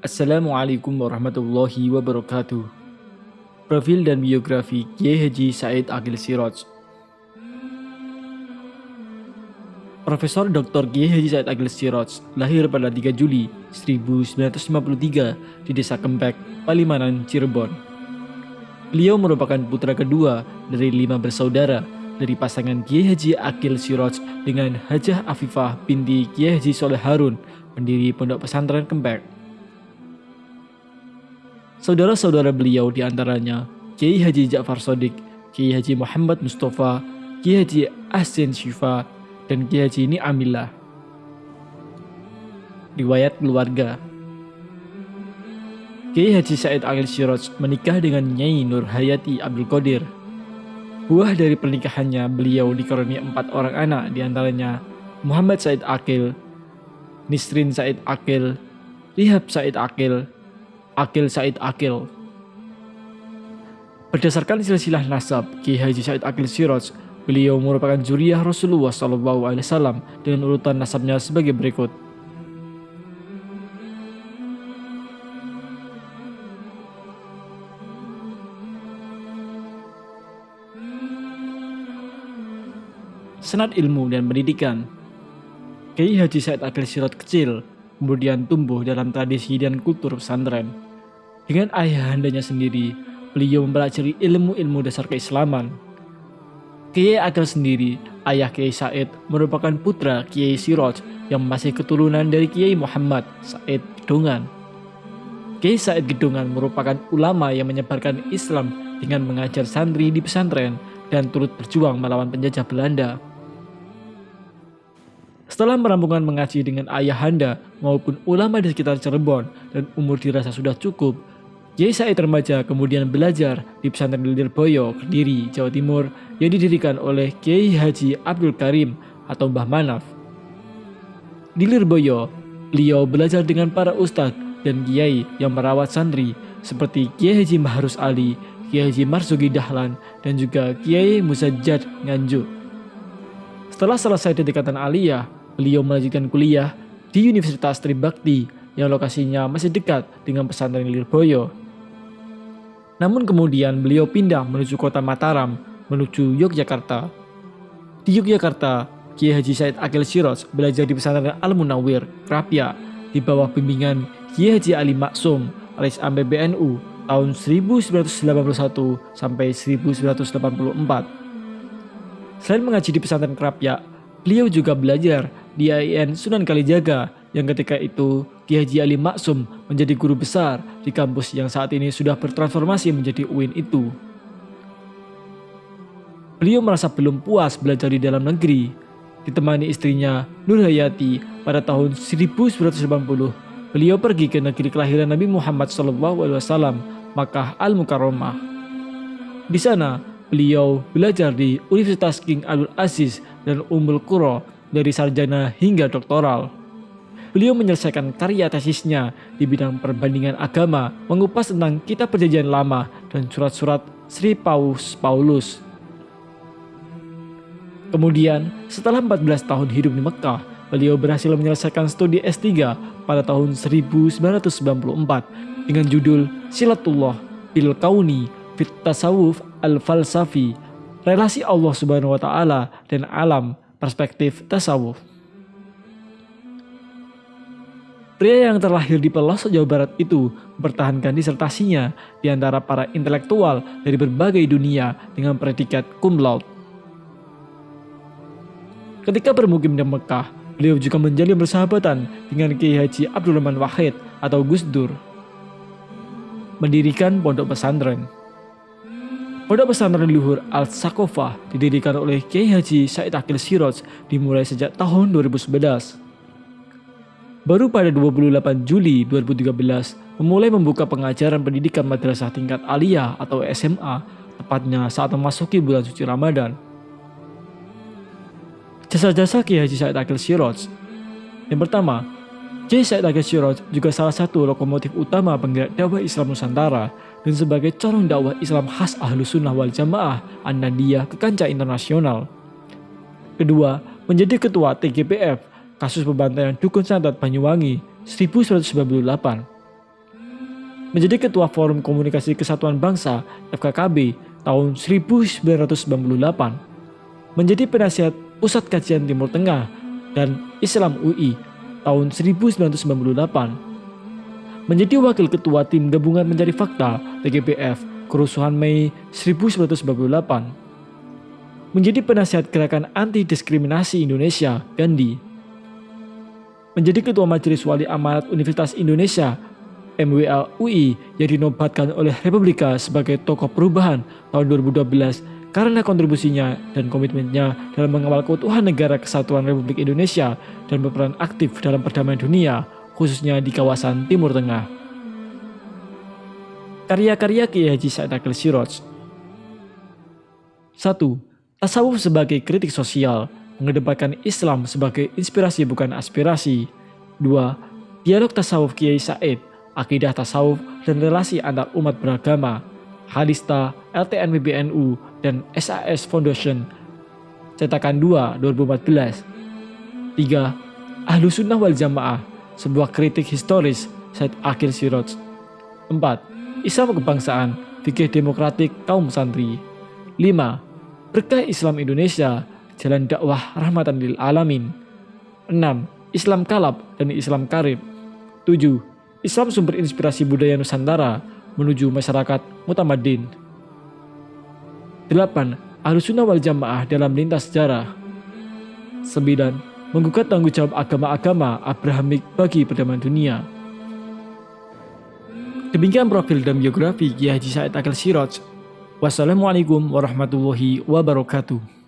Assalamualaikum warahmatullahi wabarakatuh. Profil dan biografi Kiai Haji Said Akil Siroj Profesor Dr. Kiai Haji Said Akil Siroj lahir pada 3 Juli 1953 di Desa Kempek, Palimanan, Cirebon. Beliau merupakan putra kedua dari lima bersaudara dari pasangan Kiai Haji Akil Siroj dengan Hajah Afifah binti Kiai Haji Soleh Harun, pendiri Pondok Pesantren Kempek. Saudara-saudara beliau di antaranya Kiai Haji Ja'far Sodik, Kiai Haji Muhammad Mustafa, Kiai Haji Ahsin Syifa, dan Kiai Haji ini Amillah. Riwayat keluarga Kiai Haji Said Akil Siroj menikah dengan Nyai Nur Hayati Abdul Qadir. Buah dari pernikahannya beliau dikaruniai empat orang anak di antaranya Muhammad Said Akil, Nisrin Said Akil, Rihab Said Akil, Akil Said Akil. Berdasarkan silsilah nasab Ki Haji Said Akil Siroj, beliau merupakan juriyah Rasulullah SAW dengan urutan nasabnya sebagai berikut. Senat ilmu dan pendidikan Kiai Haji Said Akil Sirot kecil, kemudian tumbuh dalam tradisi dan kultur pesantren. Dengan ayahandanya sendiri, beliau mempelajari ilmu-ilmu dasar keislaman. Kiai Akil sendiri, ayah Kiai Said, merupakan putra Kiai Siroj yang masih keturunan dari Kiai Muhammad Said Gedungan. Kiai Said Gedungan merupakan ulama yang menyebarkan Islam dengan mengajar santri di pesantren dan turut berjuang melawan penjajah Belanda. Setelah merampungkan mengaji dengan ayahanda maupun ulama di sekitar Cirebon dan umur dirasa sudah cukup, Kiai Said remaja kemudian belajar di pesantren Lirboyo, Kediri, Jawa Timur yang didirikan oleh Kiai Haji Abdul Karim atau Mbah Manaf. Di Lirboyo, beliau belajar dengan para ustadz dan kiai yang merawat santri seperti Kiai Haji Mahrus Ali, Kiai Haji Marzuki Dahlan, dan juga Kiai Musajjad Nganjuk. Setelah selesai tingkatan aliyah, beliau melanjutkan kuliah di Universitas Tribakti yang lokasinya masih dekat dengan pesantren Lirboyo namun kemudian beliau pindah menuju kota Mataram, menuju Yogyakarta. Di Yogyakarta, Kiai Haji Said Akil Siros belajar di pesantren Al-Munawir, Krapia, di bawah bimbingan Kiai Haji Ali Maksum alias AMBBNU tahun 1981 sampai 1984. Selain mengaji di pesantren Krapia, beliau juga belajar di AIN Sunan Kalijaga yang ketika itu Ki Haji Ali Maksum menjadi guru besar di kampus yang saat ini sudah bertransformasi menjadi UIN itu. Beliau merasa belum puas belajar di dalam negeri. Ditemani istrinya Nur Hayati pada tahun 1980, beliau pergi ke negeri kelahiran Nabi Muhammad SAW, Makkah Al-Mukarramah. Di sana, beliau belajar di Universitas King Abdul Aziz dan Ummul Qura dari sarjana hingga doktoral. Beliau menyelesaikan karya tesisnya di bidang perbandingan agama, mengupas tentang kitab perjanjian lama dan surat-surat Sri Paus Paulus. Kemudian, setelah 14 tahun hidup di Mekah, beliau berhasil menyelesaikan studi S3 pada tahun 1994 dengan judul Silatullah bil Kauni fit Tasawuf al-Falsafi, relasi Allah Subhanahu wa taala dan alam, perspektif tasawuf. Pria yang terlahir di pelosok Jawa Barat itu mempertahankan disertasinya di antara para intelektual dari berbagai dunia dengan predikat cum laude. Ketika bermukim di Mekah, beliau juga menjalin persahabatan dengan Kiai Haji Abdul Rahman Wahid atau Gus Dur. Mendirikan pondok pesantren. Pondok pesantren luhur Al-Sakofah didirikan oleh Kiai Haji Said Akil Siroj dimulai sejak tahun 2011. Baru pada 28 Juli 2013 memulai membuka pengajaran pendidikan madrasah tingkat aliyah atau SMA tepatnya saat memasuki bulan suci Ramadan. Jasa-jasa Kiai Haji Said Akil Siroj Yang pertama, Kiai Said Akil Siroj juga salah satu lokomotif utama penggerak dakwah Islam Nusantara dan sebagai corong dakwah Islam khas Ahlu Sunnah wal Jamaah An-Nadiyah ke kancah internasional. Kedua, menjadi ketua TGPF kasus pembantaian Dukun Santet Banyuwangi 1998. menjadi Ketua Forum Komunikasi Kesatuan Bangsa FKKB tahun 1998, menjadi penasihat Pusat Kajian Timur Tengah dan Islam UI tahun 1998, menjadi Wakil Ketua Tim Gabungan Mencari Fakta TGPF Kerusuhan Mei 1998, menjadi penasihat Gerakan Anti Diskriminasi Indonesia Gandhi, menjadi Ketua Majelis Wali Amanat Universitas Indonesia MWA UI yang dinobatkan oleh Republika sebagai tokoh perubahan tahun 2012 karena kontribusinya dan komitmennya dalam mengawal keutuhan negara kesatuan Republik Indonesia dan berperan aktif dalam perdamaian dunia, khususnya di kawasan Timur Tengah. Karya-karya Kiai Haji Said Akil Siroj 1. Tasawuf sebagai kritik sosial, mengedepankan Islam sebagai inspirasi bukan aspirasi. 2. Dialog tasawuf Kiai Said akidah tasawuf dan relasi antar umat beragama, Halista, LTN PBNU, dan SAS Foundation, cetakan 2 2014. 3. Ahlu Sunnah wal Jamaah, sebuah kritik historis Said Akhil Siroj. 4. Islam kebangsaan, fikih demokratik kaum santri. 5. Berkah Islam Indonesia, jalan dakwah rahmatan lil alamin. 6. Islam kalab dan Islam karib. 7. Islam sumber inspirasi budaya Nusantara menuju masyarakat mutamadin. 8. Ahlus Sunnah wal Jamaah dalam lintas sejarah. 9. Menggugat tanggung jawab agama-agama Abrahamik bagi perdamaian dunia. Demikian profil dan biografi Kiai Haji Said Akil Siroj. Wassalamualaikum warahmatullahi wabarakatuh.